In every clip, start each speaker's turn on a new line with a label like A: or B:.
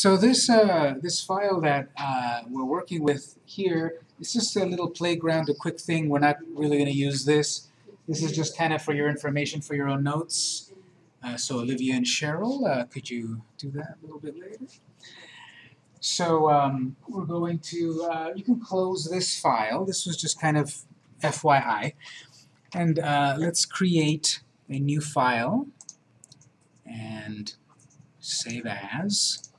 A: So this, uh, this file that uh, we're working with here, it's just a little playground, a quick thing. We're not really going to use this. This is just kind of for your information, for your own notes. Uh, so Olivia and Cheryl, uh, could you do that a little bit later? So um, we're going to, uh, you can close this file. This was just kind of FYI. And uh, let's create a new file and save as.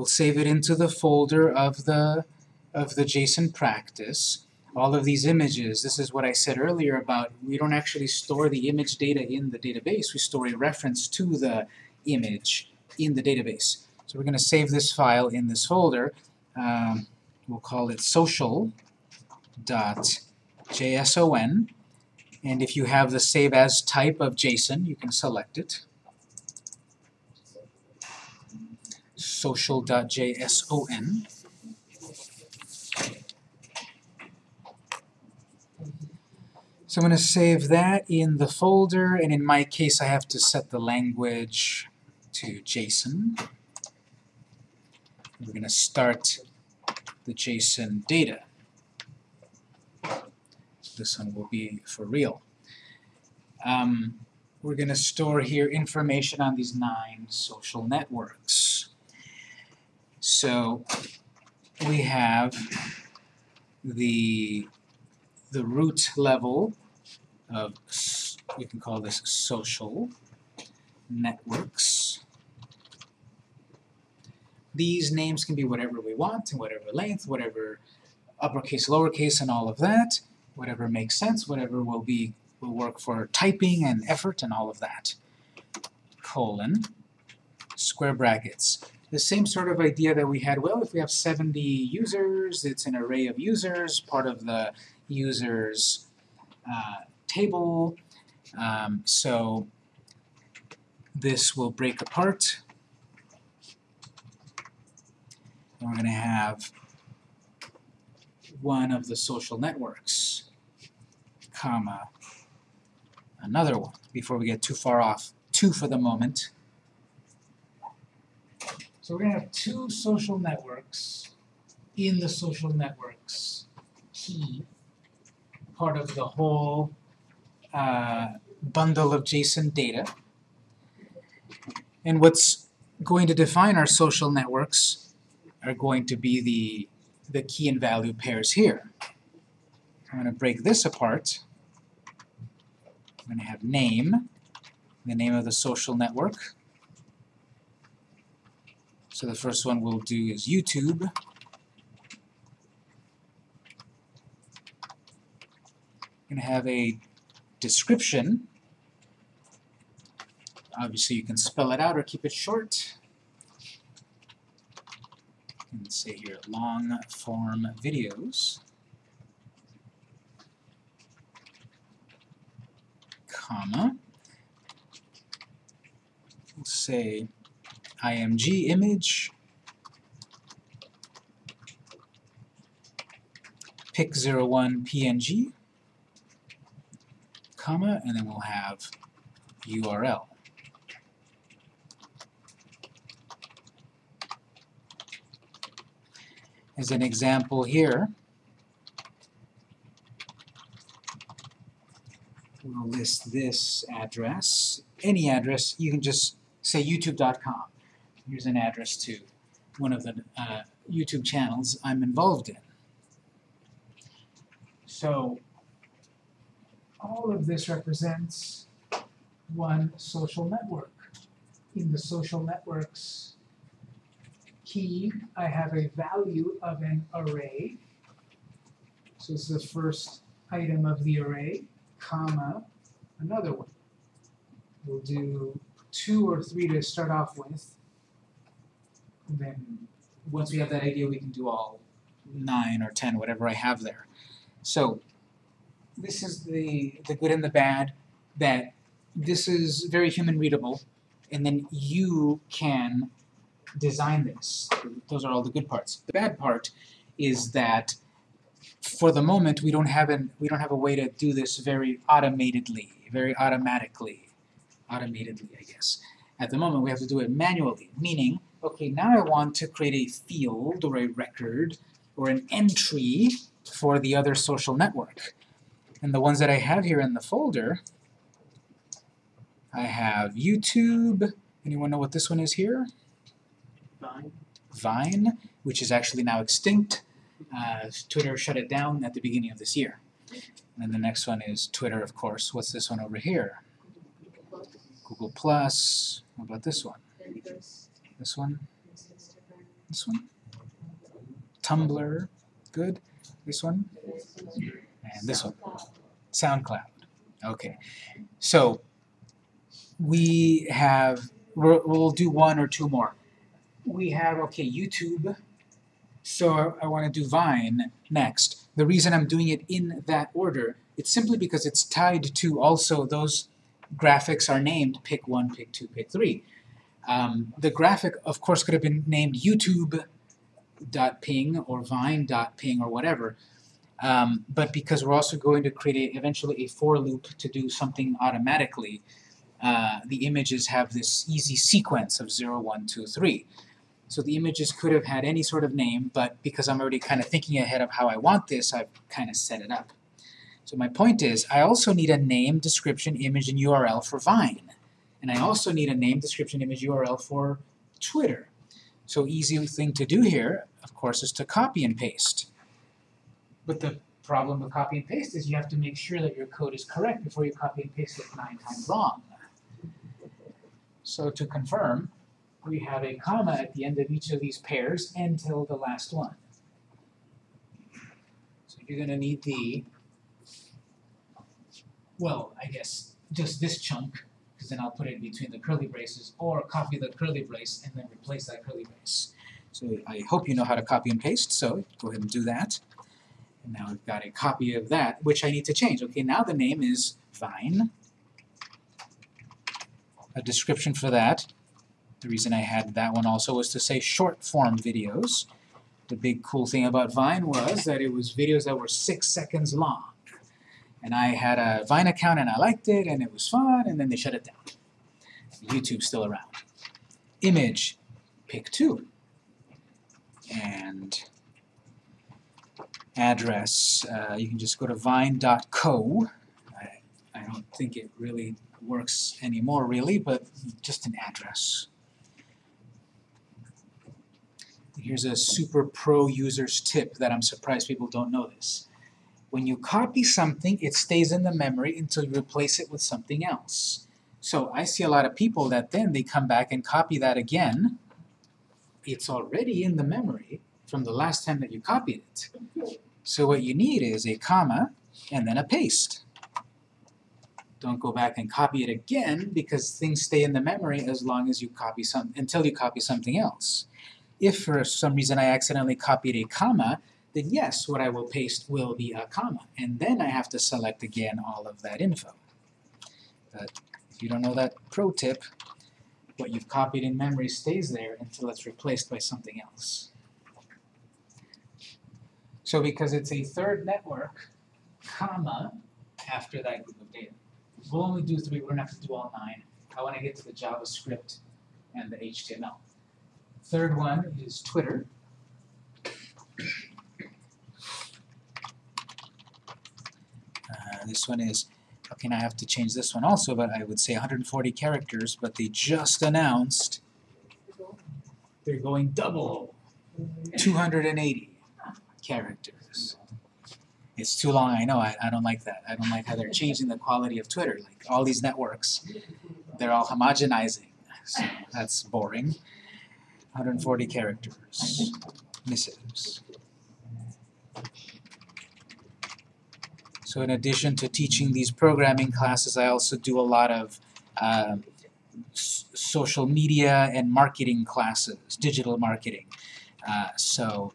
A: We'll save it into the folder of the of the JSON practice. All of these images, this is what I said earlier about we don't actually store the image data in the database, we store a reference to the image in the database. So we're going to save this file in this folder. Um, we'll call it social.json and if you have the save as type of JSON, you can select it. social.json. So I'm going to save that in the folder, and in my case I have to set the language to JSON. We're going to start the JSON data. This one will be for real. Um, we're going to store here information on these nine social networks. So we have the, the root level of, we can call this social networks. These names can be whatever we want, in whatever length, whatever uppercase, lowercase, and all of that. Whatever makes sense, whatever will be will work for typing and effort and all of that. Colon, square brackets. The same sort of idea that we had, well, if we have 70 users, it's an array of users, part of the users uh, table. Um, so this will break apart. And we're going to have one of the social networks, comma, another one, before we get too far off. Two for the moment. So we're going to have two social networks in the social networks key, part of the whole uh, bundle of JSON data. And what's going to define our social networks are going to be the, the key and value pairs here. I'm going to break this apart. I'm going to have name, the name of the social network. So the first one we'll do is YouTube. Going to have a description. Obviously you can spell it out or keep it short. And say here long form videos. Comma. We'll say img image. Pic01 png comma and then we'll have URL as an example here we'll list this address any address you can just say youtube.com here's an address to one of the uh, YouTube channels I'm involved in. So all of this represents one social network. In the social networks key, I have a value of an array. So this is the first item of the array, comma, another one. We'll do two or three to start off with then once we have that idea, we can do all 9 or 10, whatever I have there. So this is the, the good and the bad, that this is very human readable, and then you can design this. Those are all the good parts. The bad part is that for the moment we don't have an we don't have a way to do this very automatedly, very automatically, automatedly I guess. At the moment we have to do it manually, meaning okay, now I want to create a field or a record or an entry for the other social network. And the ones that I have here in the folder, I have YouTube. Anyone know what this one is here?
B: Vine.
A: Vine, which is actually now extinct. Uh, Twitter shut it down at the beginning of this year. And then the next one is Twitter, of course. What's this one over here? Google Plus. What about this one? This one? This one? Tumblr. Good. This one? And this one. SoundCloud. Okay. So we have, we'll, do one or two more. We have, okay, YouTube. So I, I want to do Vine next. The reason I'm doing it in that order, it's simply because it's tied to also those graphics are named pick one, pick two, pick three. Um, the graphic, of course, could have been named YouTube.ping or Vine.ping or whatever. Um, but because we're also going to create a, eventually a for loop to do something automatically, uh, the images have this easy sequence of 0, 1, 2, 3. So the images could have had any sort of name, but because I'm already kind of thinking ahead of how I want this, I've kind of set it up. So my point is, I also need a name, description, image, and URL for Vine. And I also need a name, description, image, URL for Twitter. So easy thing to do here, of course, is to copy and paste. But the problem with copy and paste is you have to make sure that your code is correct before you copy and paste it nine times wrong. So to confirm, we have a comma at the end of each of these pairs until the last one. So you're going to need the, well, I guess just this chunk, because then I'll put it between the curly braces, or copy the curly brace and then replace that curly brace. So I hope you know how to copy and paste, so go ahead and do that. And now I've got a copy of that, which I need to change. Okay, now the name is Vine. A description for that. The reason I had that one also was to say short form videos. The big cool thing about Vine was that it was videos that were six seconds long. And I had a Vine account and I liked it and it was fun and then they shut it down. YouTube's still around. Image, pick two. And address, uh, you can just go to vine.co. I, I don't think it really works anymore really, but just an address. Here's a super pro user's tip that I'm surprised people don't know this. When you copy something, it stays in the memory until you replace it with something else. So I see a lot of people that then they come back and copy that again. It's already in the memory from the last time that you copied it. So what you need is a comma and then a paste. Don't go back and copy it again because things stay in the memory as long as you copy some until you copy something else. If for some reason I accidentally copied a comma, then yes, what I will paste will be a comma. And then I have to select again all of that info. But if you don't know that pro tip, what you've copied in memory stays there until it's replaced by something else. So because it's a third network, comma, after that group of data. We'll only do three, we're gonna have to do all nine. I wanna get to the JavaScript and the HTML. Third one is Twitter. This one is, okay, I have to change this one also, but I would say 140 characters, but they just announced they're going double, 280 characters. It's too long, I know, I, I don't like that. I don't like how they're changing the quality of Twitter, like all these networks, they're all homogenizing, so that's boring. 140 characters, missives. So in addition to teaching these programming classes, I also do a lot of uh, social media and marketing classes, digital marketing. Uh, so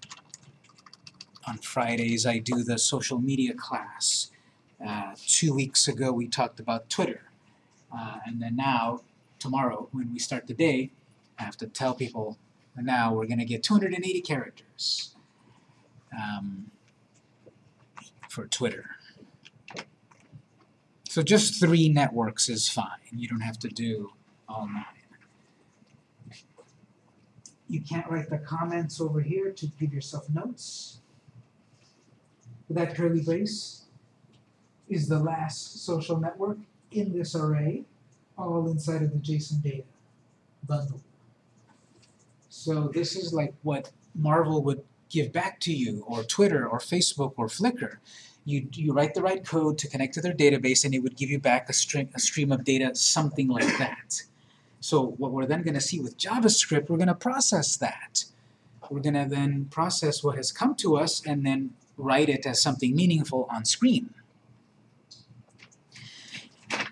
A: on Fridays I do the social media class. Uh, two weeks ago we talked about Twitter. Uh, and then now, tomorrow, when we start the day, I have to tell people, now we're going to get 280 characters um, for Twitter. So just three networks is fine. You don't have to do all nine.
C: You can't write the comments over here to give yourself notes. That curly brace is the last social network in this array, all inside of the JSON data bundle.
A: So this is like what Marvel would give back to you, or Twitter, or Facebook, or Flickr. You, you write the right code to connect to their database and it would give you back a string, a stream of data, something like that. So what we're then going to see with JavaScript, we're going to process that. We're going to then process what has come to us and then write it as something meaningful on screen.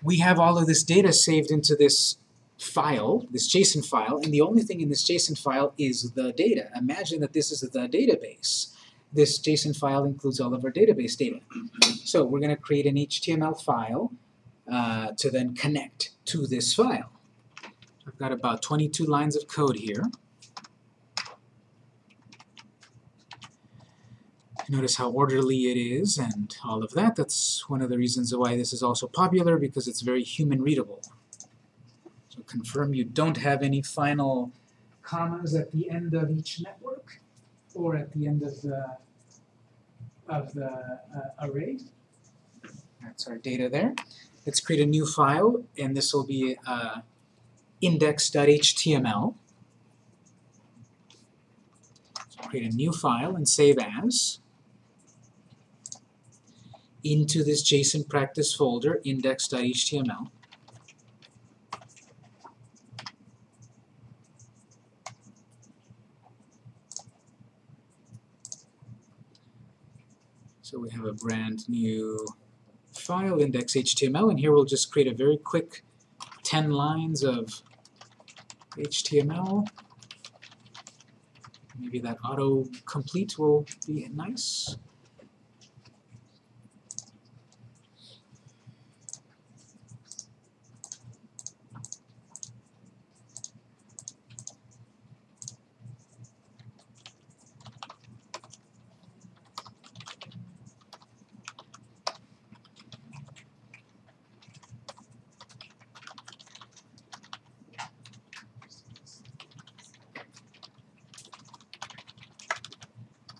A: We have all of this data saved into this file, this JSON file, and the only thing in this JSON file is the data. Imagine that this is the database. This JSON file includes all of our database data. So we're going to create an HTML file uh, to then connect to this file. I've got about 22 lines of code here. Notice how orderly it is and all of that. That's one of the reasons why this is also popular because it's very human readable. So confirm you don't have any final
C: Commas at the end of each network or at the end of the of the uh, array.
A: That's our data there. Let's create a new file, and this will be uh, index.html. So create a new file and save as. Into this JSON practice folder, index.html. we have a brand new file index.html, and here we'll just create a very quick 10 lines of HTML. Maybe that auto-complete will be nice.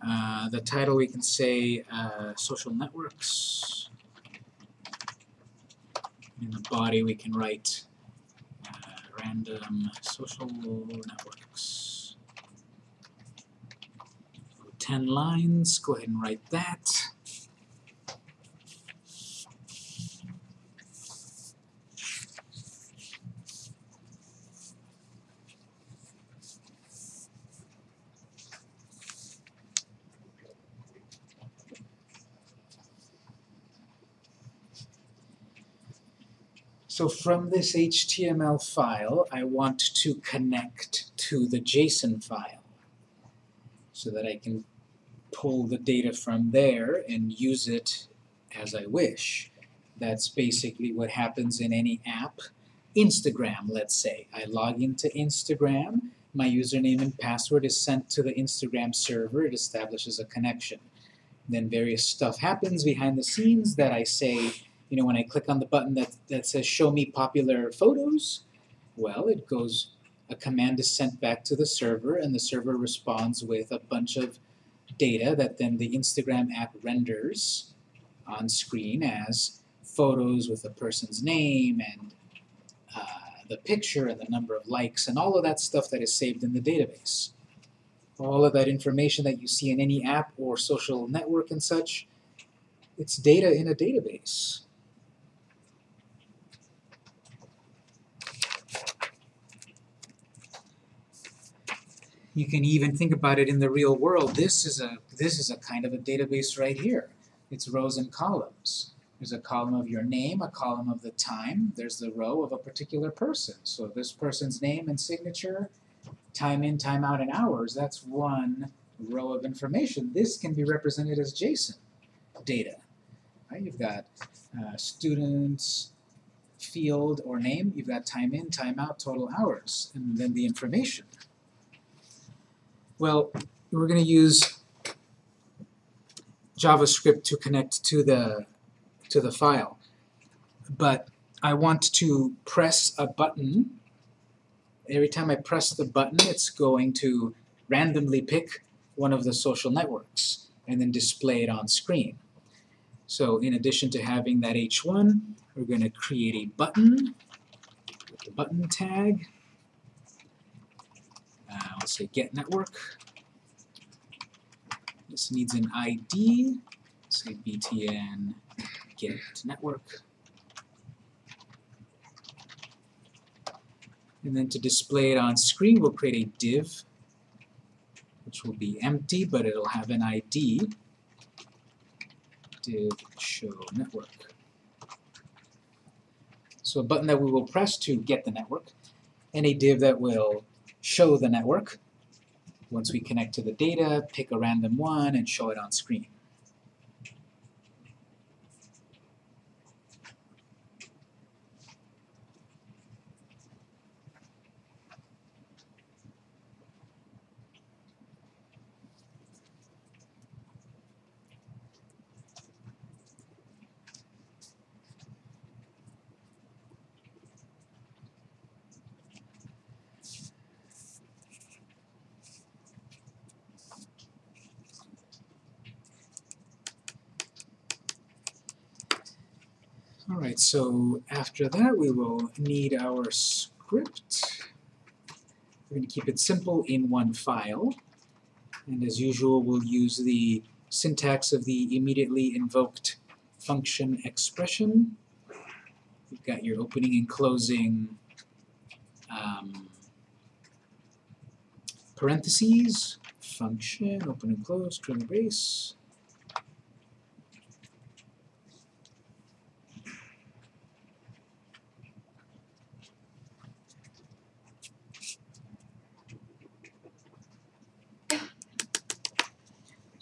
A: Uh, the title we can say uh, social networks. In the body we can write uh, random social networks. 10 lines, go ahead and write that. So from this HTML file, I want to connect to the JSON file so that I can pull the data from there and use it as I wish. That's basically what happens in any app. Instagram, let's say. I log into Instagram, my username and password is sent to the Instagram server, it establishes a connection. Then various stuff happens behind the scenes that I say, you know, when I click on the button that, that says show me popular photos, well, it goes, a command is sent back to the server and the server responds with a bunch of data that then the Instagram app renders on screen as photos with a person's name and uh, the picture and the number of likes and all of that stuff that is saved in the database. All of that information that you see in any app or social network and such, it's data in a database. You can even think about it in the real world. This is a this is a kind of a database right here. It's rows and columns. There's a column of your name, a column of the time. There's the row of a particular person. So this person's name and signature, time in, time out, and hours. That's one row of information. This can be represented as JSON data. Right? You've got uh, students, field or name. You've got time in, time out, total hours, and then the information. Well, we're going to use JavaScript to connect to the to the file. But I want to press a button every time I press the button, it's going to randomly pick one of the social networks and then display it on screen. So in addition to having that H1, we're going to create a button with the button tag. Uh, let's say get network. This needs an ID. Say btn get network. And then to display it on screen, we'll create a div, which will be empty, but it'll have an ID, div show network. So a button that we will press to get the network, and a div that will show the network. Once we connect to the data, pick a random one and show it on screen. Alright, so after that we will need our script. We're going to keep it simple in one file. And as usual, we'll use the syntax of the immediately invoked function expression. You've got your opening and closing um, parentheses, function, open and close, curly brace.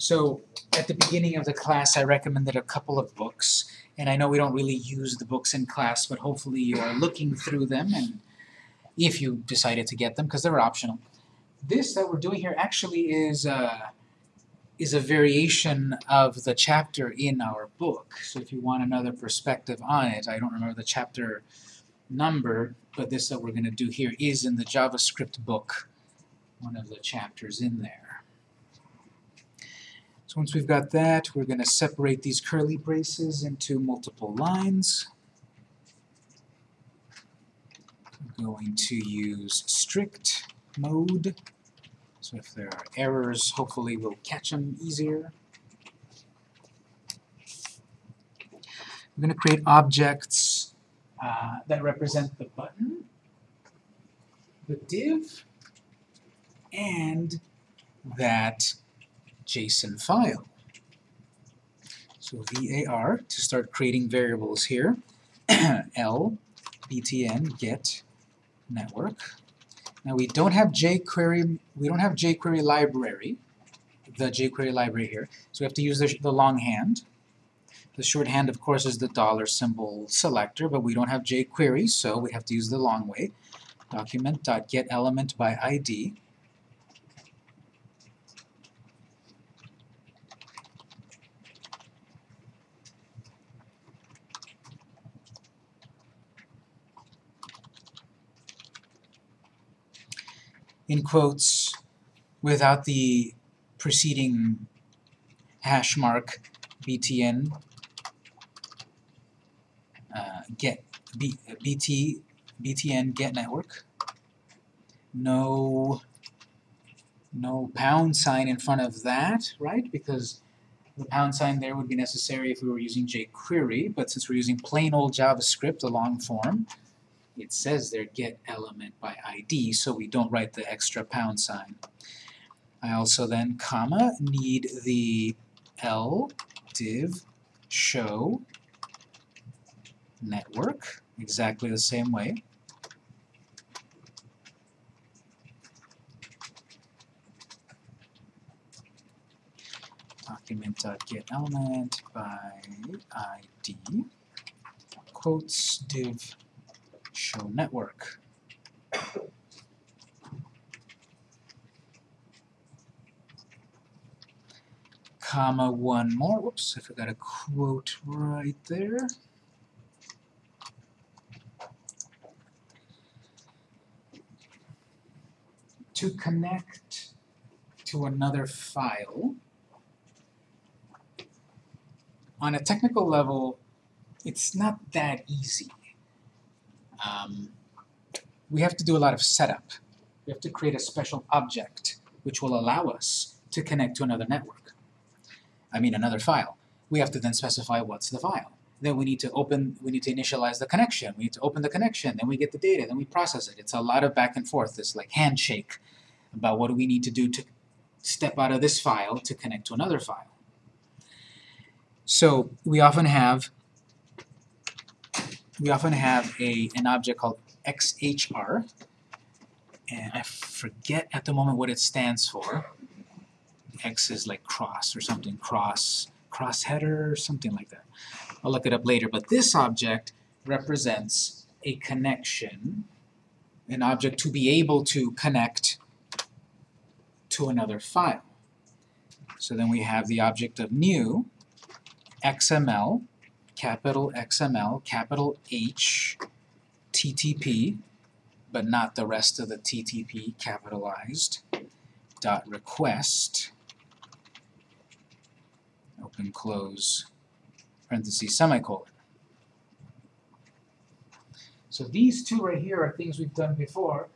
A: So at the beginning of the class I recommended a couple of books and I know we don't really use the books in class but hopefully you are looking through them and if you decided to get them because they're optional. This that we're doing here actually is uh, is a variation of the chapter in our book. So if you want another perspective on it, I don't remember the chapter number, but this that we're going to do here is in the JavaScript book, one of the chapters in there. So once we've got that, we're going to separate these curly braces into multiple lines. I'm going to use strict mode. So if there are errors, hopefully we'll catch them easier. We're going to create objects uh, that represent the button, the div, and that JSON file. So var to start creating variables here. L btn get network. Now we don't have jQuery. We don't have jQuery library. The jQuery library here. So we have to use the, the longhand. The shorthand, of course, is the dollar symbol selector, but we don't have jQuery, so we have to use the long way. Document.get element by ID. In quotes without the preceding hash mark btn uh, get B, bt btn get network. No no pound sign in front of that right? Because the pound sign there would be necessary if we were using jQuery but since we're using plain old JavaScript the long form it says there get element by ID, so we don't write the extra pound sign. I also then, comma, need the L div show network, exactly the same way. Document.get element by ID, quotes div show network. Comma one more. Whoops, if I forgot a quote right there. to connect to another file, on a technical level, it's not that easy. Um, we have to do a lot of setup. We have to create a special object which will allow us to connect to another network. I mean another file. We have to then specify what's the file. Then we need to open, we need to initialize the connection. We need to open the connection, then we get the data, then we process it. It's a lot of back and forth, this like handshake about what do we need to do to step out of this file to connect to another file. So we often have we often have a an object called XHR, and I forget at the moment what it stands for. X is like cross or something, cross, cross header something like that. I'll look it up later, but this object represents a connection, an object to be able to connect to another file. So then we have the object of new, XML, capital XML, capital H, TTP, but not the rest of the TTP capitalized, dot request, open close, parentheses, semicolon. So these two right here are things we've done before,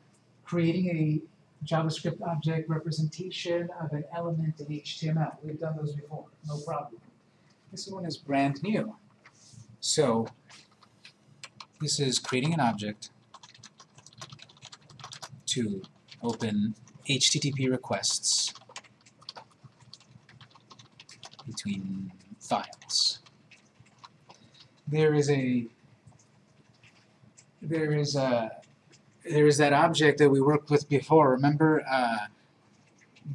A: creating a JavaScript object representation of an element in HTML. We've done those before, no problem. This one is brand new. So this is creating an object to open HTTP requests between files. There is a there is a there is that object that we worked with before. Remember, uh,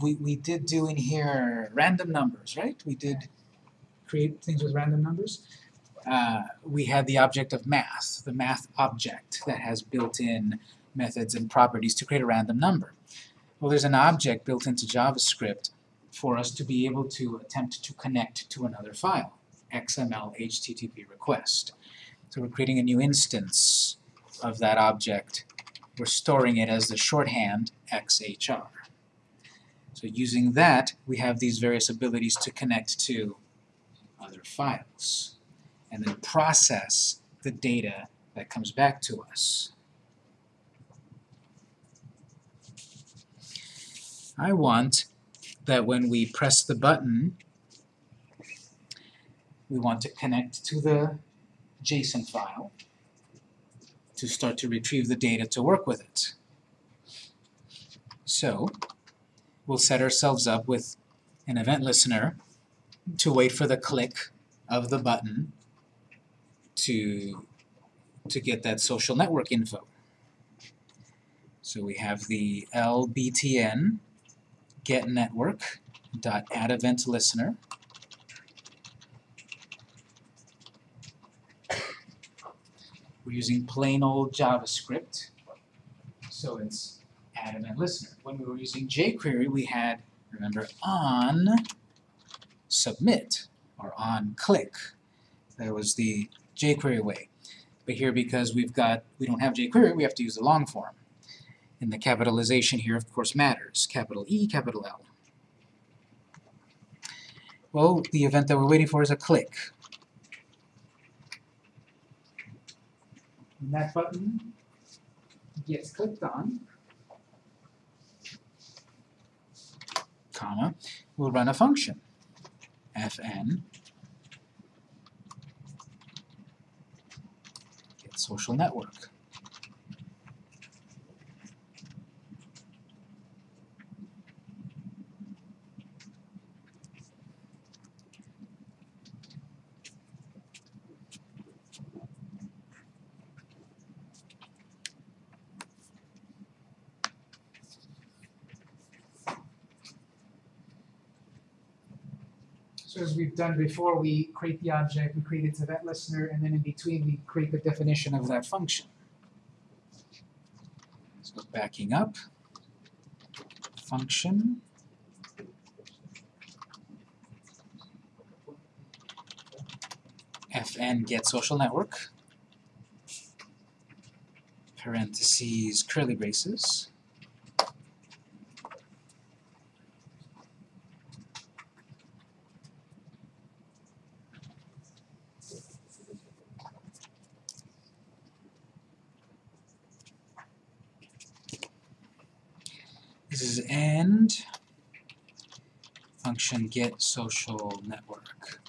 A: we we did do in here random numbers, right? We did create things with random numbers. Uh, we had the object of math, the math object that has built-in methods and properties to create a random number. Well, there's an object built into JavaScript for us to be able to attempt to connect to another file, XML HTTP request. So we're creating a new instance of that object. We're storing it as the shorthand XHR. So using that, we have these various abilities to connect to other files and then process the data that comes back to us. I want that when we press the button, we want to connect to the JSON file to start to retrieve the data to work with it. So, we'll set ourselves up with an event listener to wait for the click of the button to, to get that social network info. So we have the lbtn get network dot add event listener We're using plain old JavaScript, so it's add event listener. When we were using jQuery, we had, remember, on submit or on click. That was the jQuery way. But here, because we've got, we don't have jQuery, we have to use the long form. And the capitalization here, of course, matters. Capital E, capital L. Well, the event that we're waiting for is a click.
C: When that button gets clicked on,
A: comma, we'll run a function, fn social network.
C: so as we've done before, we create the object, we create its event listener, and then in between we create the definition of that function.
A: So backing up, function, fn get social network, parentheses, curly braces, This is and function get social network.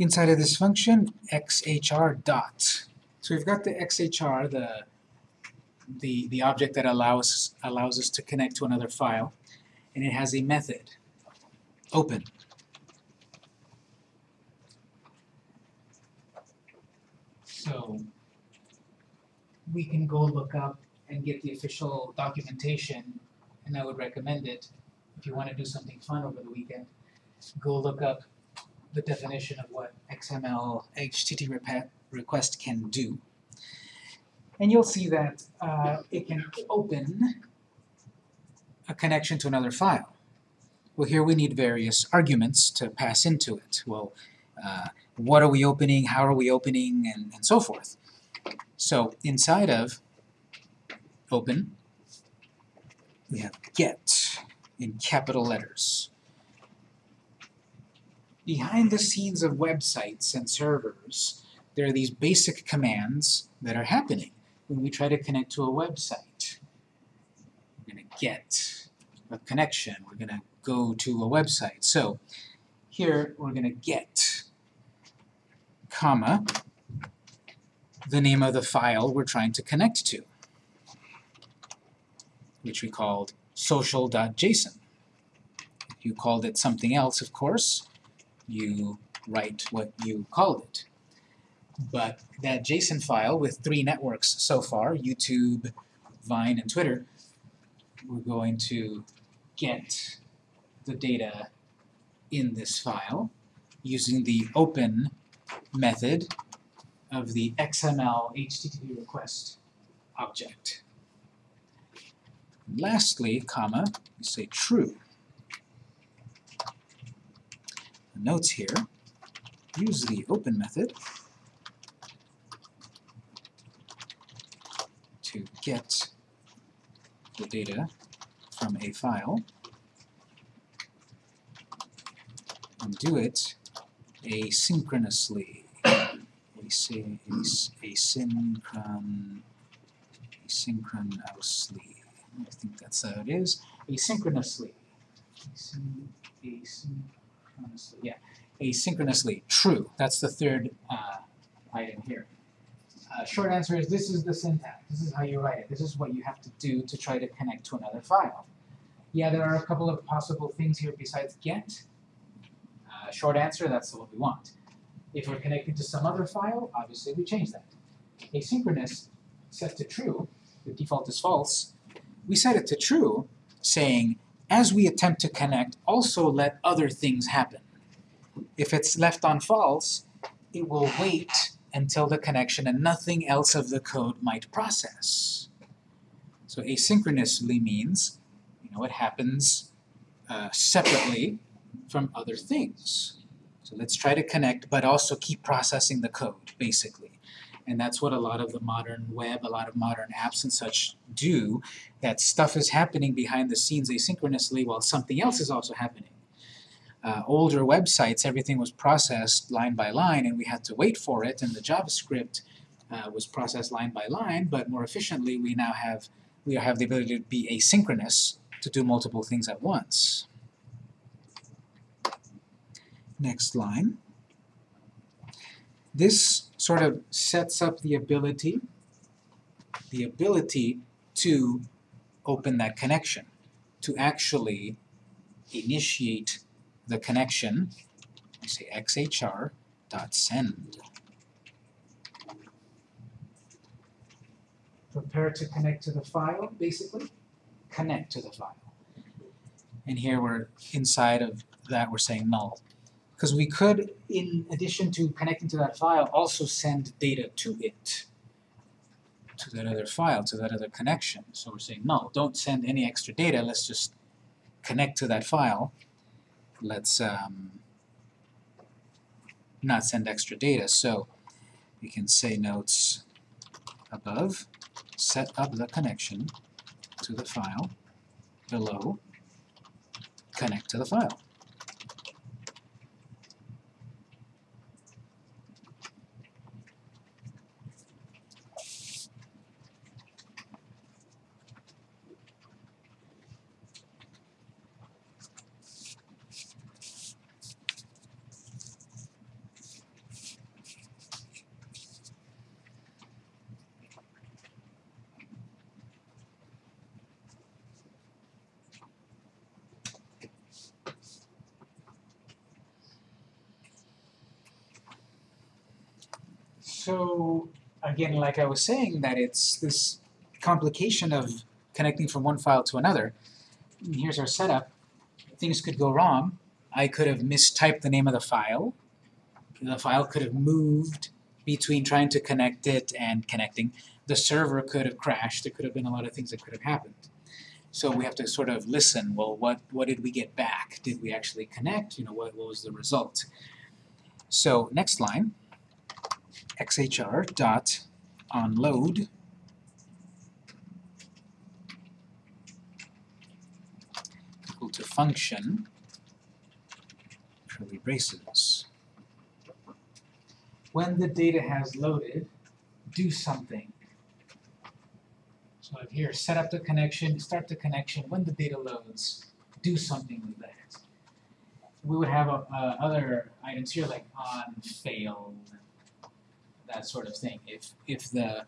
A: Inside of this function, xhr dot. So we've got the xhr, the the the object that allows allows us to connect to another file, and it has a method, open.
C: So we can go look up and get the official documentation, and I would recommend it if you wanna do something fun over the weekend. Go look up the definition of what
A: XML HTTP request can do. And you'll see that uh, it can open a connection to another file. Well, here we need various arguments to pass into it. Well, uh, what are we opening, how are we opening, and, and so forth. So inside of open, we have get in capital letters behind the scenes of websites and servers, there are these basic commands that are happening when we try to connect to a website. We're going to get a connection. We're going to go to a website. So here we're going to get, comma, the name of the file we're trying to connect to, which we called social.json. You called it something else, of course, you write what you called it. But that JSON file with three networks so far, YouTube, Vine, and Twitter, we're going to get the data in this file using the open method of the XML HTTP request object. Lastly, comma, you say true. Notes here, use the open method to get the data from a file and do it asynchronously. Asy asynchron asynchronously. I think that's how it is. Asynchronously. Asyn asyn asynchronously, yeah, asynchronously, true. That's the third uh, item here. Uh, short answer is this is the syntax. This is how you write it. This is what you have to do to try to connect to another file. Yeah, there are a couple of possible things here besides get. Uh, short answer, that's what we want. If we're connecting to some other file, obviously we change that. Asynchronous set to true, the default is false. We set it to true, saying as we attempt to connect, also let other things happen. If it's left on false, it will wait until the connection and nothing else of the code might process. So asynchronously means, you know, it happens uh, separately from other things. So let's try to connect, but also keep processing the code, basically. And that's what a lot of the modern web, a lot of modern apps and such do, that stuff is happening behind the scenes asynchronously while something else is also happening. Uh, older websites, everything was processed line by line and we had to wait for it, and the JavaScript uh, was processed line by line, but more efficiently we now have, we have the ability to be asynchronous to do multiple things at once. Next line. This sort of sets up the ability, the ability to open that connection, to actually initiate the connection, I say xhr dot send. Prepare to connect to the file, basically. Connect to the file. And here we're inside of that we're saying null. Because we could, in addition to connecting to that file, also send data to it, to that other file, to that other connection. So we're saying, no, don't send any extra data, let's just connect to that file let's um, not send extra data. So we can say notes above, set up the connection to the file, below, connect to the file. So again, like I was saying, that it's this complication of connecting from one file to another. And here's our setup. Things could go wrong. I could have mistyped the name of the file. The file could have moved between trying to connect it and connecting. The server could have crashed. There could have been a lot of things that could have happened. So we have to sort of listen, well, what, what did we get back? Did we actually connect? You know, what, what was the result? So next line, xhr dot equal to function curly braces. When the data has loaded, do something. So here, set up the connection, start the connection, when the data loads, do something with that. We would have uh, other items here like on failed, that sort of thing. If, if the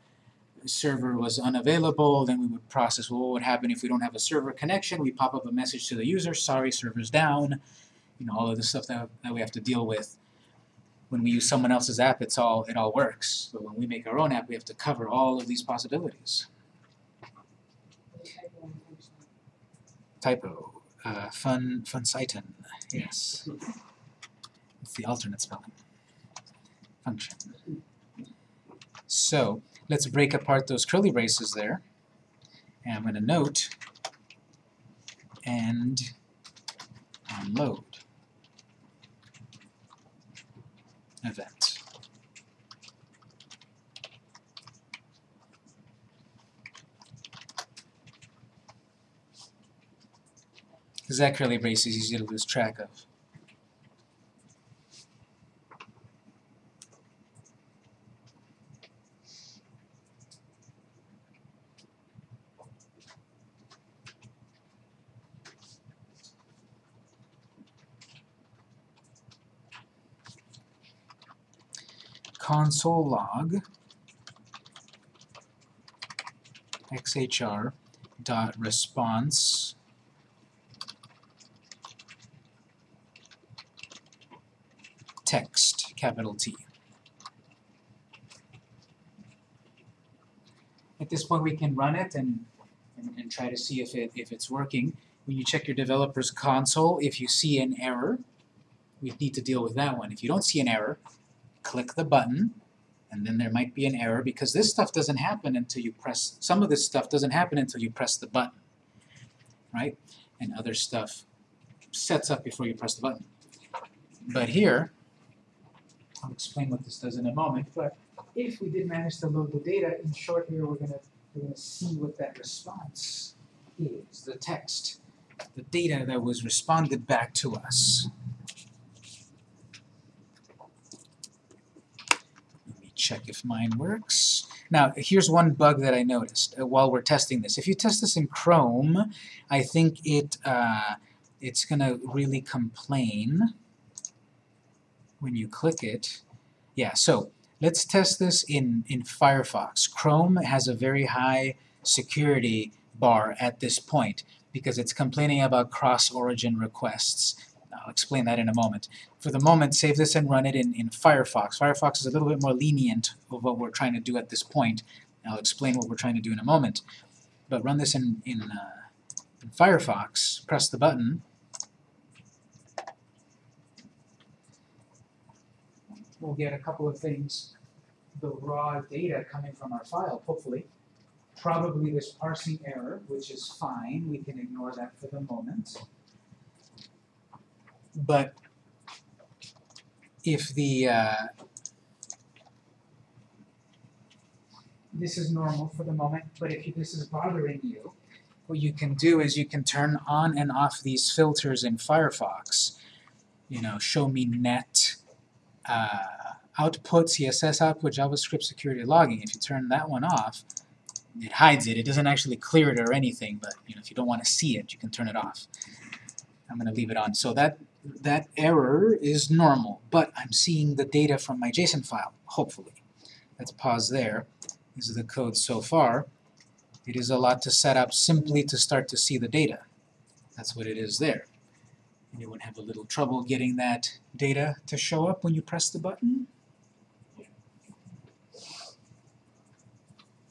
A: server was unavailable, then we would process, well, what would happen if we don't have a server connection? We pop up a message to the user, sorry, server's down. You know, all of the stuff that, that we have to deal with. When we use someone else's app, it's all, it all works. But when we make our own app, we have to cover all of these possibilities. Typo, uh, fun, funsighten, yes. It's the alternate spelling. Function. So let's break apart those curly braces there. And I'm going to note and onload event. Because that curly brace is easy to lose track of. Console log xhr dot response text capital T. At this point we can run it and, and, and try to see if it if it's working. When you check your developer's console, if you see an error, we need to deal with that one. If you don't see an error, click the button, and then there might be an error because this stuff doesn't happen until you press, some of this stuff doesn't happen until you press the button, right? And other stuff sets up before you press the button. But here, I'll explain what this does in a moment, but if we did manage to load the data, in short here we're gonna we're gonna see what that response is, the text, the data that was responded back to us. Check if mine works. Now, here's one bug that I noticed uh, while we're testing this. If you test this in Chrome, I think it uh, it's going to really complain when you click it. Yeah, so let's test this in, in Firefox. Chrome has a very high security bar at this point because it's complaining about cross-origin requests. I'll explain that in a moment. For the moment, save this and run it in, in Firefox. Firefox is a little bit more lenient of what we're trying to do at this point. I'll explain what we're trying to do in a moment. But run this in, in, uh, in Firefox, press the button, we'll get a couple of things. The raw data coming from our file, hopefully. Probably this parsing error, which is fine. We can ignore that for the moment. But if the, uh,
C: This is normal for the moment, but if this is bothering you,
A: what you can do is you can turn on and off these filters in Firefox. You know, show me net, uh, output, CSS output, JavaScript security logging. If you turn that one off, it hides it. It doesn't actually clear it or anything, but you know, if you don't want to see it, you can turn it off. I'm going to leave it on. So that that error is normal, but I'm seeing the data from my JSON file, hopefully. Let's pause there. This is the code so far. It is a lot to set up simply to start to see the data. That's what it is there. Anyone have a little trouble getting that data to show up when you press the button?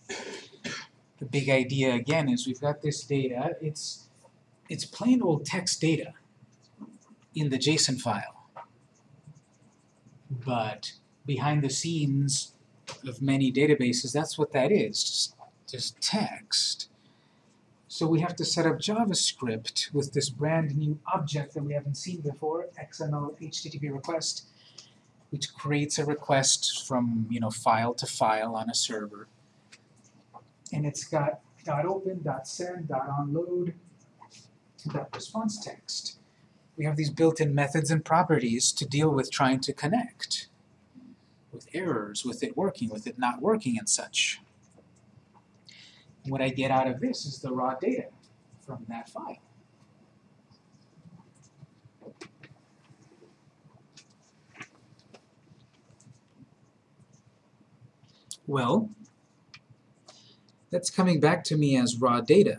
A: The big idea again is we've got this data, it's it's plain old text data in the JSON file. But behind the scenes of many databases, that's what that is, just, just text. So we have to set up JavaScript with this brand new object that we haven't seen before, XML HTTP request, which creates a request from you know file to file on a server. And it's got dot .open, dot .send, dot .onload, dot .response text. We have these built-in methods and properties to deal with trying to connect with errors, with it working, with it not working and such. What I get out of this is the raw data from that file. Well, that's coming back to me as raw data.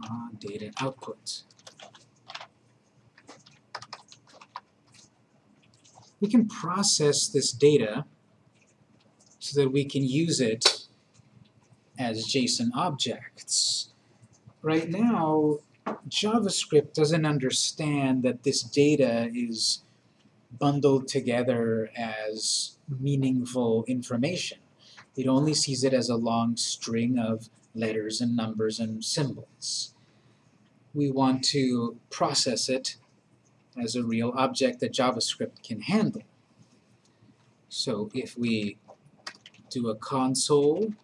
A: Raw data output. We can process this data so that we can use it as JSON objects. Right now, JavaScript doesn't understand that this data is bundled together as meaningful information. It only sees it as a long string of letters and numbers and symbols. We want to process it as a real object that JavaScript can handle. So if we do a console.log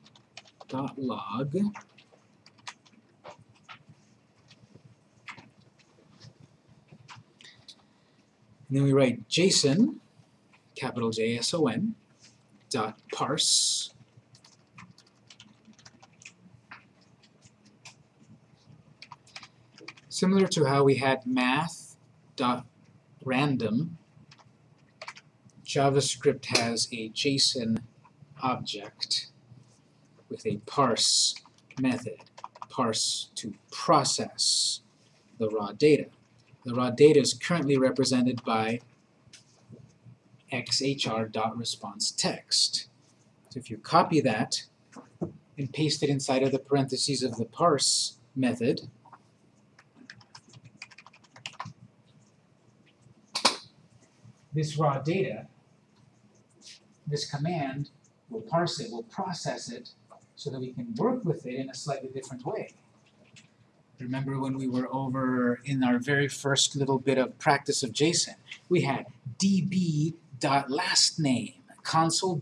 A: and then we write JSON, capital J-S-O-N, dot parse Similar to how we had math dot random, JavaScript has a JSON object with a parse method, parse to process the raw data. The raw data is currently represented by xhr.responseText. So if you copy that and paste it inside of the parentheses of the parse method,
C: this raw data, this command will parse it, will process it, so that we can work with it in a slightly different way.
A: Remember when we were over in our very first little bit of practice of JSON, we had db.lastname, console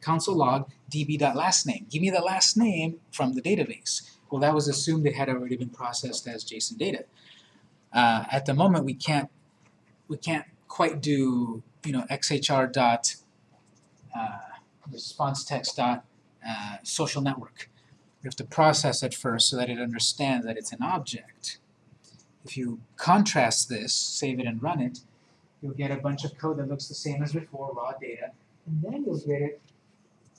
A: console log db.lastname. Give me the last name from the database. Well, that was assumed it had already been processed as JSON data. Uh, at the moment, we can't we can't quite do you know xhr dot uh, response text dot uh, social network. We have to process it first so that it understands that it's an object. If you contrast this, save it and run it, you'll get a bunch of code that looks the same as before, raw data, and then you'll get it,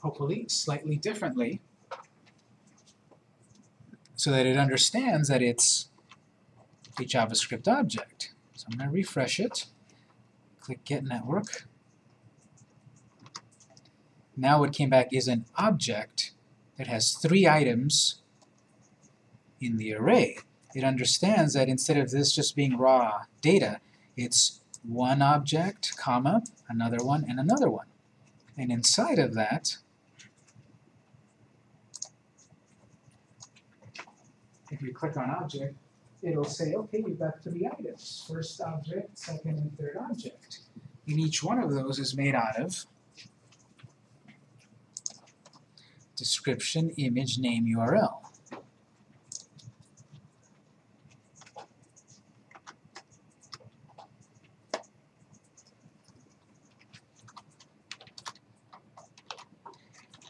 A: hopefully, slightly differently, so that it understands that it's a JavaScript object. So I'm going to refresh it. Click Get Network. Now what came back is an object that has three items in the array. It understands that instead of this just being raw data, it's one object, comma, another one, and another one. And inside of that,
C: If you click on object, it'll say, okay, you've got three items, first object, second and third object.
A: And each one of those is made out of description, image, name, URL.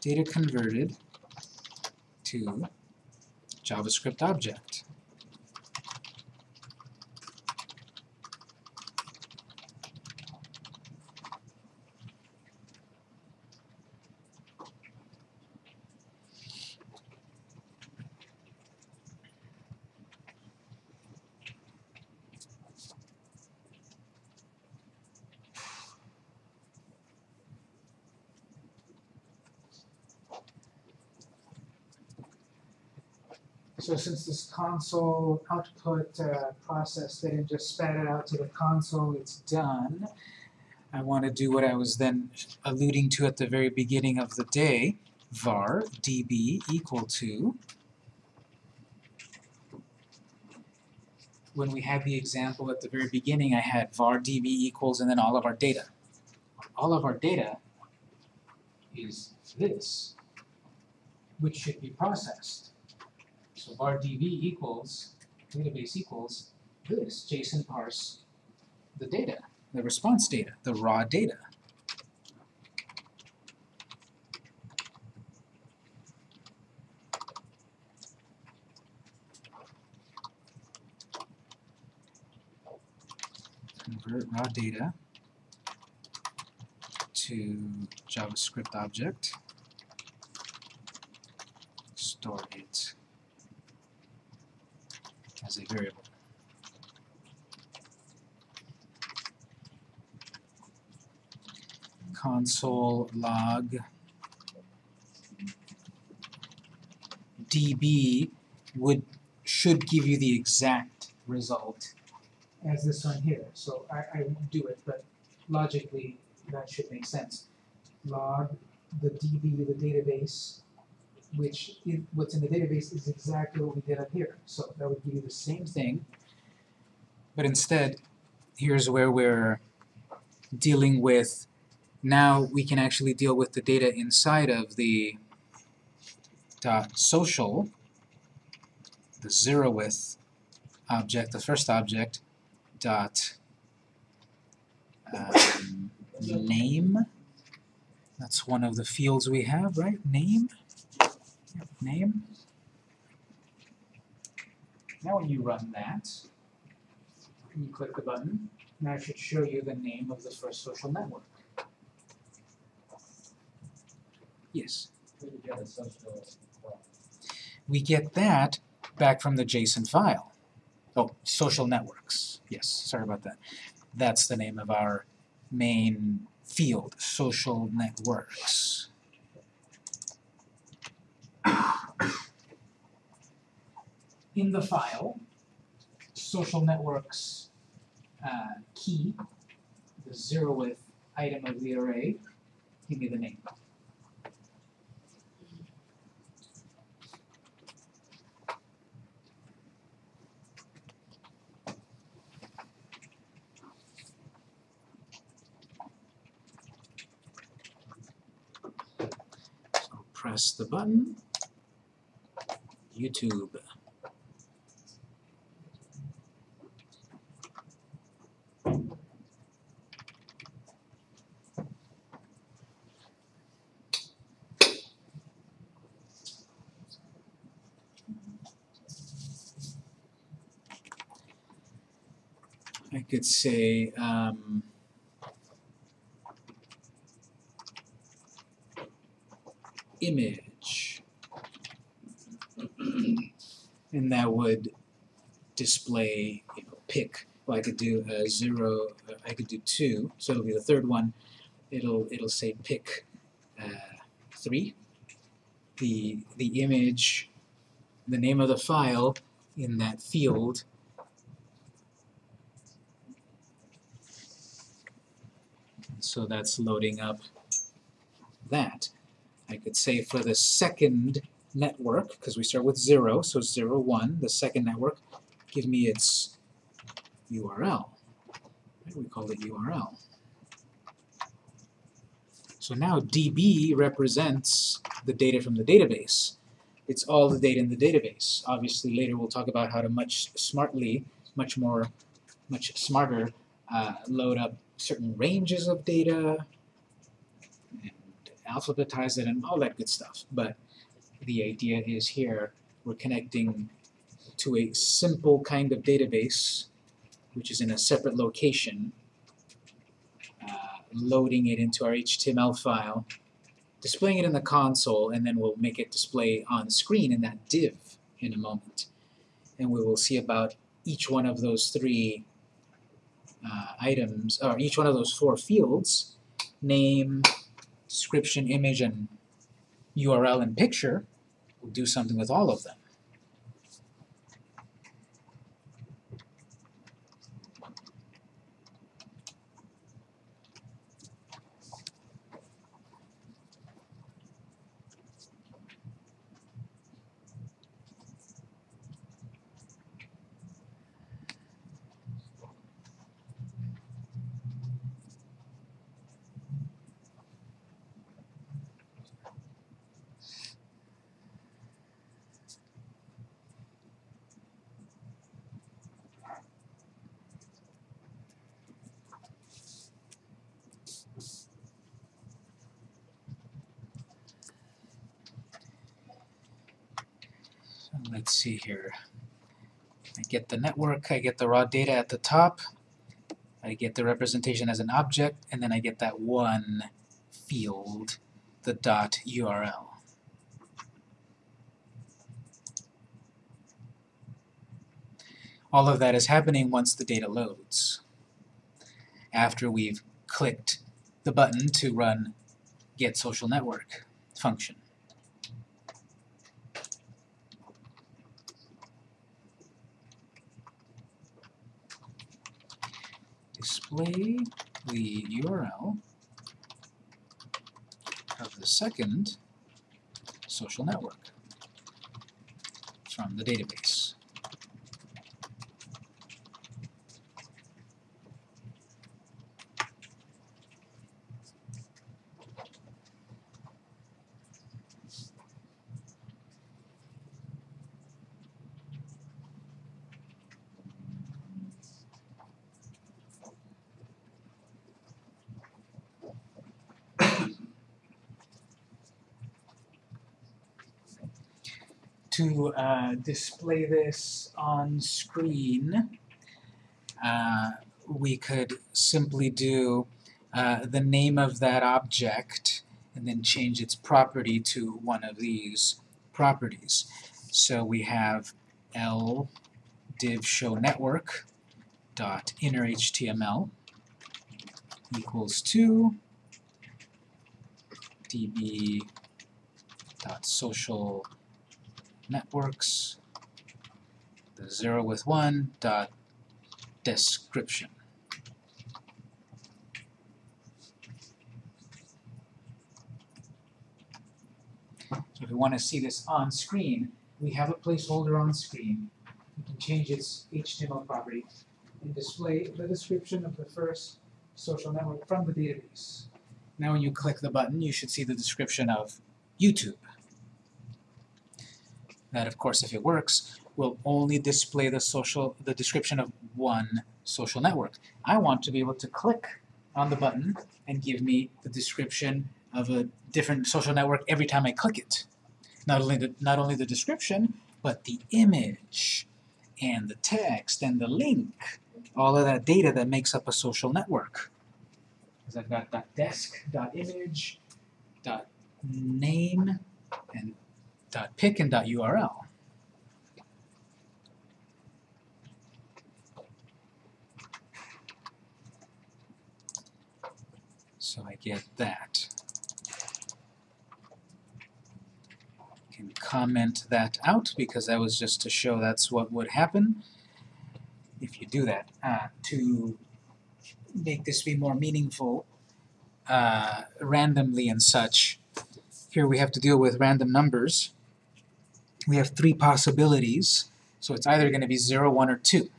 A: Data converted to JavaScript object.
C: So since this console output uh, process didn't just spat it out to the console, it's
A: done, I want to do what I was then alluding to at the very beginning of the day, var db equal to, when we had the example at the very beginning, I had var db equals and then all of our data. All of our data is this, which should be processed. So var db equals, database equals this, JSON parse the data the response data, the raw data. Convert raw data to JavaScript object, store it as a variable. console log db would should give you the exact result.
C: as this one here, so I, I won't do it, but logically, that should make sense. Log the DB, the database, which, what's in the database is exactly what we did up here, so that would give you the same thing.
A: But instead, here's where we're dealing with now we can actually deal with the data inside of the dot social, the zeroth object, the first object, dot um, name. That's one of the fields we have, right? Name. Name. Now when you run that, and you click the button, now it should show you the name of the first social network. Yes. We get that back from the JSON file. Oh, social networks. Yes, sorry about that. That's the name of our main field, social networks.
C: In the file, social networks uh, key, the zeroth item of the array, give me the name.
A: Press the button. YouTube. I could say, um, image. And that would display, you know, pick, well I could do a zero, uh, I could do two, so it'll be the third one. It'll, it'll say pick uh, three. The, the image, the name of the file in that field so that's loading up that. I could say for the second network, because we start with 0, so 0, 1, the second network, give me its URL. We call it URL. So now DB represents the data from the database. It's all the data in the database. Obviously, later we'll talk about how to much smartly, much more, much smarter, uh, load up certain ranges of data and alphabetize it and all that good stuff. But the idea is here we're connecting to a simple kind of database, which is in a separate location, uh, loading it into our HTML file, displaying it in the console, and then we'll make it display on screen in that div in a moment. And we will see about each one of those three uh, items, or each one of those four fields, name, description, image, and URL and picture, we'll do something with all of them. So let's see here. I get the network, I get the raw data at the top, I get the representation as an object, and then I get that one field, the dot URL. All of that is happening once the data loads. After we've clicked the button to run get social network function. Display the URL of the second social network from the database. to uh, display this on screen, uh, we could simply do uh, the name of that object and then change its property to one of these properties. So we have l div show network dot inner HTML equals to db dot social networks, the zero with one dot description. So if we want to see this on screen, we have a placeholder on screen. We can change its HTML property and display the description of the first social network from the database. Now when you click the button, you should see the description of YouTube that of course if it works will only display the social the description of one social network. I want to be able to click on the button and give me the description of a different social network every time I click it. Not only the not only the description, but the image and the text and the link, all of that data that makes up a social network. Because I've got dot desk, dot image, dot name, and dot pic and URL. So I get that. I Can comment that out because that was just to show that's what would happen if you do that. Uh, to make this be more meaningful uh, randomly and such, here we have to deal with random numbers we have three possibilities. So it's either going to be 0, 1, or 2.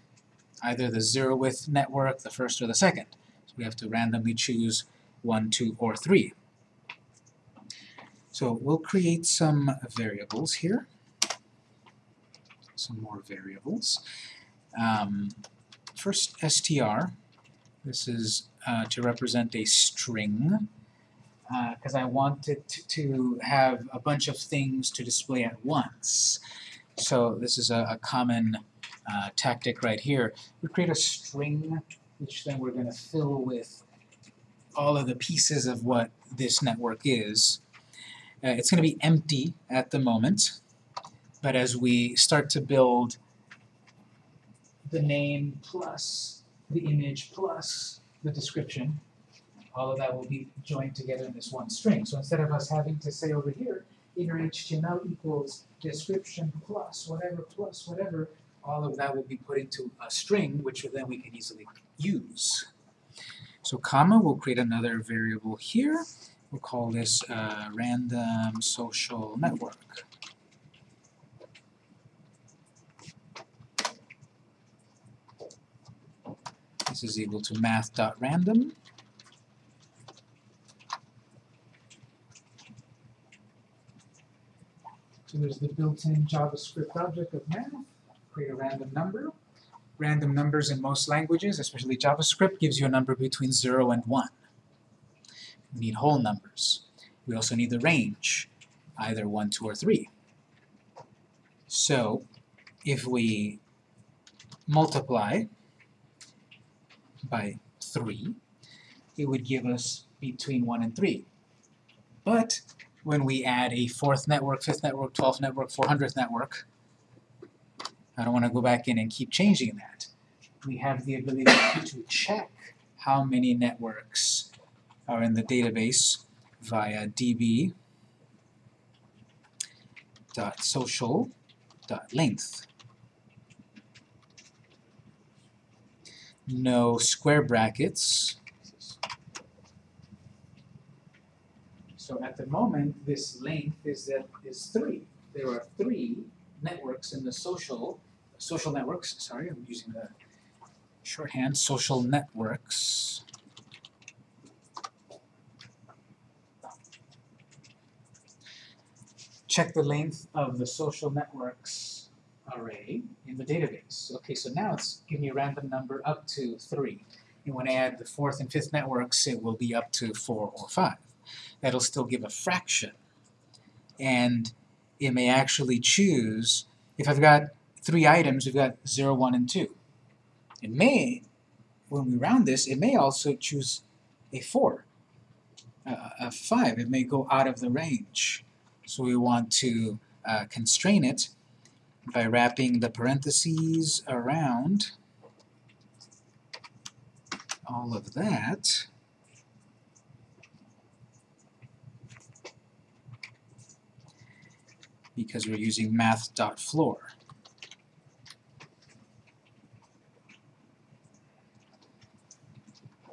A: Either the zeroth network, the first or the second. So we have to randomly choose 1, 2, or 3. So we'll create some variables here. Some more variables. Um, first str, this is uh, to represent a string because I wanted to, to have a bunch of things to display at once. So this is a, a common uh, tactic right here. We create a string which then we're going to fill with all of the pieces of what this network is. Uh, it's going to be empty at the moment, but as we start to build the name plus the image plus the description, all of that will be joined together in this one string. So instead of us having to say over here, inner HTML equals description plus whatever plus whatever, all of that will be put into a string, which then we can easily use. So comma, we'll create another variable here. We'll call this uh, random social network. This is equal to math.random.
C: So there's the built-in JavaScript object of math, create a random number.
A: Random numbers in most languages, especially JavaScript, gives you a number between 0 and 1. We need whole numbers. We also need the range, either 1, 2, or 3. So, if we multiply by 3, it would give us between 1 and 3. But when we add a fourth network, fifth network, twelfth network, 400th network, I don't want to go back in and keep changing that. We have the ability to check how many networks are in the database via db dot social dot length. No square brackets.
C: So at the moment, this length is that is three. There are three networks in the social
A: social networks, sorry, I'm using the shorthand, social networks. Check the length of the social networks array in the database. Okay, so now it's giving me a random number up to 3. And when I add the fourth and fifth networks, it will be up to 4 or 5. That'll still give a fraction. And it may actually choose, if I've got three items, we've got 0, 1, and 2. It may, when we round this, it may also choose a 4, a, a 5. It may go out of the range. So we want to uh, constrain it by wrapping the parentheses around all of that. Because we're using math.floor.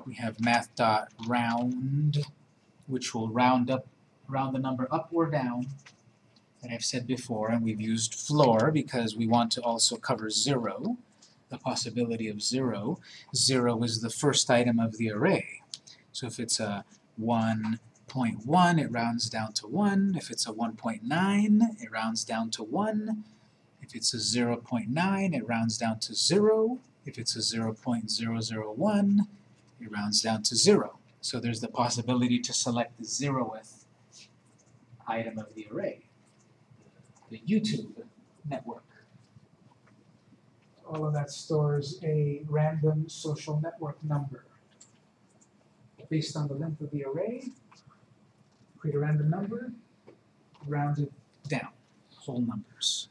A: We have math.round, which will round up, round the number up or down, that I've said before, and we've used floor because we want to also cover zero, the possibility of zero. Zero is the first item of the array. So if it's a 1.1, it rounds down to 1. If it's a 1.9, it rounds down to 1. If it's a 0.9, it rounds down to 0. If it's a 0.001, it rounds down to 0. So there's the possibility to select the zeroth item of the array. The YouTube network.
C: all of that stores a random social network number. Based on the length of the array, create a random number, round it
A: down, whole numbers.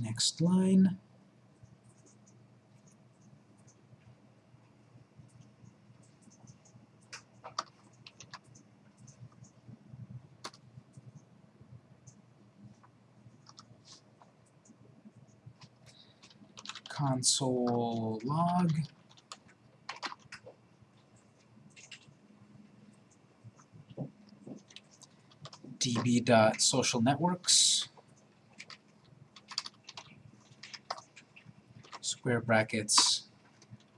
A: Next line. console log. Db.social networks. Square brackets.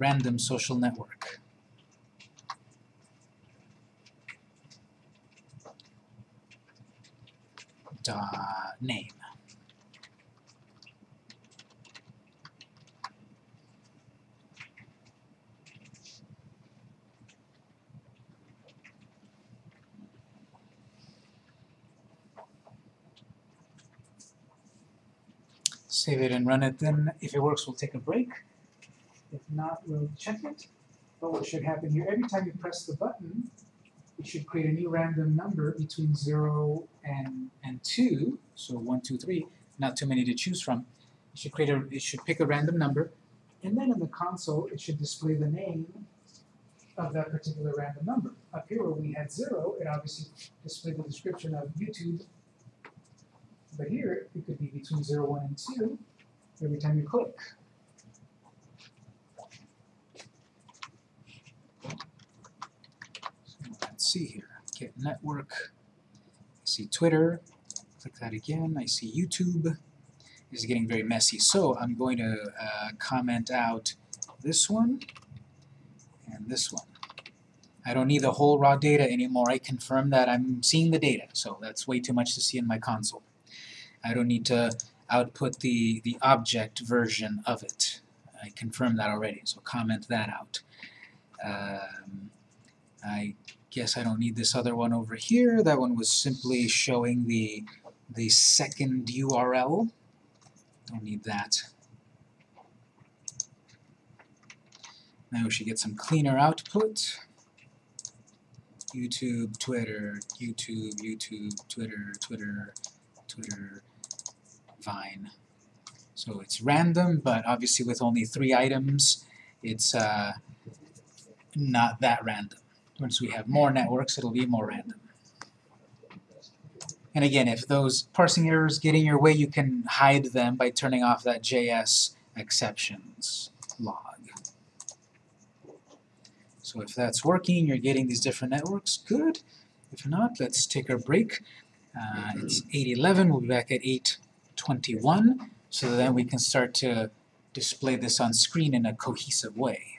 A: Random social network. Dot name. Save it and run it, then if it works, we'll take a break.
C: If not, we'll check it. But what should happen here, every time you press the button, it should create a new random number between zero and,
A: and two, so one, two, three, not too many to choose from. It should create a, it should pick a random number.
C: and then in the console, it should display the name of that particular random number. Up here where we had zero, it obviously displayed the description of YouTube. But here, it could be between zero, one, and two, every time you click.
A: Let's see here, get network, I see Twitter, click that again, I see YouTube. This is getting very messy, so I'm going to uh, comment out this one and this one. I don't need the whole raw data anymore, I confirm that I'm seeing the data, so that's way too much to see in my console. I don't need to output the, the object version of it. I confirmed that already, so comment that out. Um, I guess I don't need this other one over here. That one was simply showing the the second URL. Don't need that. Now we should get some cleaner output. YouTube, Twitter, YouTube, YouTube, Twitter, Twitter, Twitter, Vine. So it's random, but obviously with only three items, it's uh, not that random. Once we have more networks, it'll be more random. And again, if those parsing errors get in your way, you can hide them by turning off that JS exceptions log. So if that's working, you're getting these different networks, good. If not, let's take our break. Uh, it's 8.11, we'll be back at 8.21, so then we can start to display this on screen in a cohesive way.